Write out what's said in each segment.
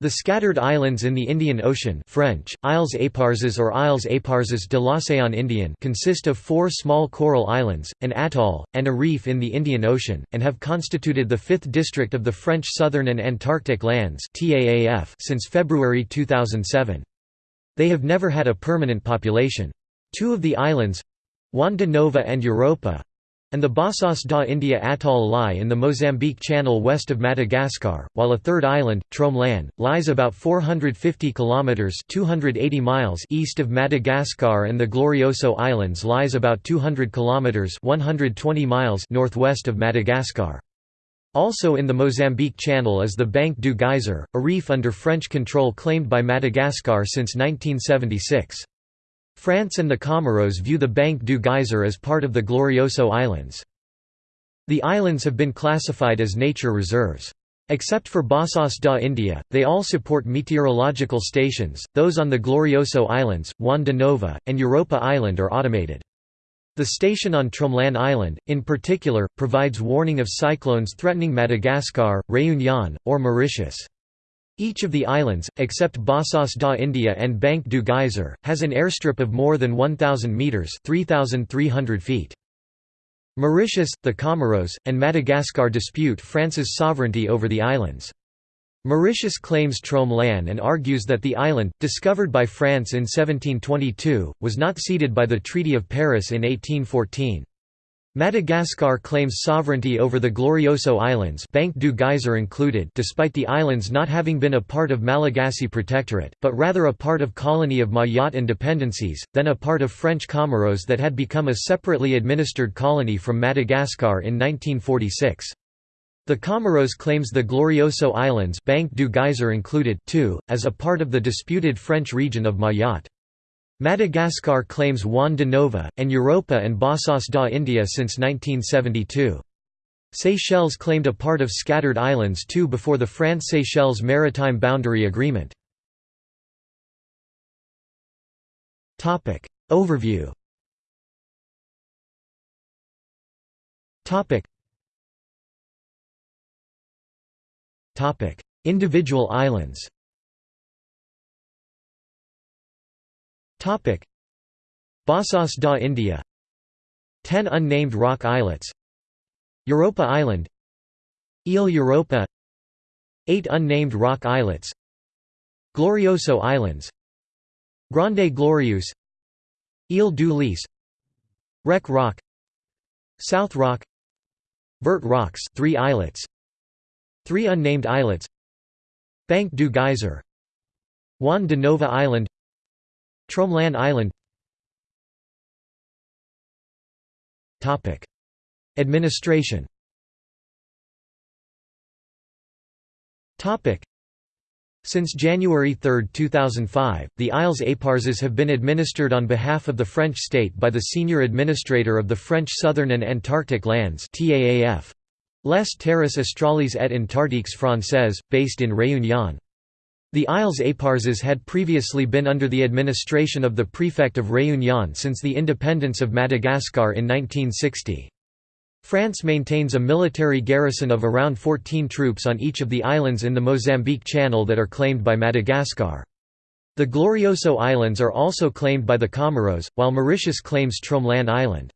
The scattered islands in the Indian Ocean French, Isles Éparses or Isles Éparses de l'Océan Indien consist of four small coral islands, an atoll, and a reef in the Indian Ocean, and have constituted the fifth district of the French Southern and Antarctic Lands since February 2007. They have never had a permanent population. Two of the islands—Juan de Nova and Europa, and the Bassas da India atoll lie in the Mozambique Channel west of Madagascar, while a third island, Tromelin, lies about 450 kilometers (280 miles) east of Madagascar and the Glorioso Islands lies about 200 kilometers (120 miles) northwest of Madagascar. Also in the Mozambique Channel is the Banc du Geyser, a reef under French control claimed by Madagascar since 1976. France and the Comoros view the Banc du Geyser as part of the Glorioso Islands. The islands have been classified as nature reserves. Except for Bassas da India, they all support meteorological stations, those on the Glorioso Islands, Juan de Nova, and Europa Island are automated. The station on Tromelin Island, in particular, provides warning of cyclones threatening Madagascar, Réunion, or Mauritius. Each of the islands, except Bassas da India and Banc du Geyser, has an airstrip of more than 1,000 metres 3,300 feet. Mauritius, the Comoros, and Madagascar dispute France's sovereignty over the islands. Mauritius claims Tromelin and argues that the island, discovered by France in 1722, was not ceded by the Treaty of Paris in 1814. Madagascar claims sovereignty over the Glorioso Islands Banc du Geyser included despite the islands not having been a part of Malagasy Protectorate, but rather a part of colony of Mayotte and dependencies, then a part of French Comoros that had become a separately administered colony from Madagascar in 1946. The Comoros claims the Glorioso Islands Banc du Geyser included too, as a part of the disputed French region of Mayotte. Madagascar claims Juan de Nova, and Europa and Bassas da India since 1972. Seychelles claimed a part of scattered islands too before the France-Seychelles Maritime Boundary Agreement. Overview. Individual islands Topic. Bassas da India. 10 unnamed rock islets. Europa Island. Ile Europa. 8 unnamed rock islets. Glorioso Islands. Grande Glorieuse Ile du Lys. Rock. South Rock. Vert Rocks 3 islets. 3 unnamed islets. Banc du Geyser. Juan de Nova Island Tromelin Island. Administration. Since January 3, 2005, the Isles Éparses have been administered on behalf of the French state by the Senior Administrator of the French Southern and Antarctic Lands Les Terres Australes et Antarctiques Françaises, based in Réunion. The Isles Éparses had previously been under the administration of the prefect of Réunion since the independence of Madagascar in 1960. France maintains a military garrison of around 14 troops on each of the islands in the Mozambique Channel that are claimed by Madagascar. The Glorioso Islands are also claimed by the Comoros, while Mauritius claims Tromelin Island.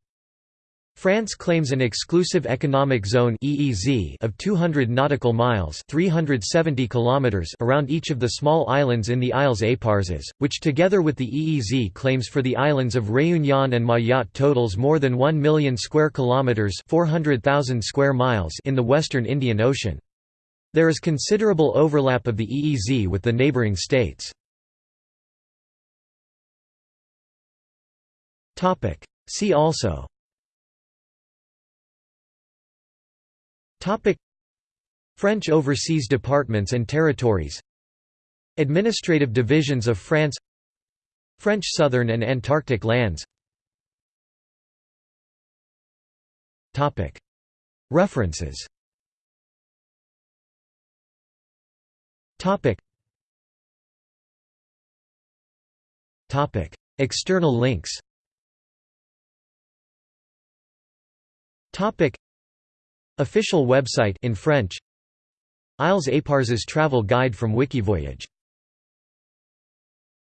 France claims an exclusive economic zone (EEZ) of 200 nautical miles (370 kilometers) around each of the small islands in the Isles Éparses, which together with the EEZ claims for the islands of Réunion and Mayotte totals more than 1 million square kilometers (400,000 square miles) in the western Indian Ocean. There is considerable overlap of the EEZ with the neighboring states. Topic: See also Topic. French overseas departments and territories. Administrative divisions of France. French southern and Antarctic lands. Topic. References. Topic. Topic. External links. Topic Official website in French. Isles Éparses travel guide from Wikivoyage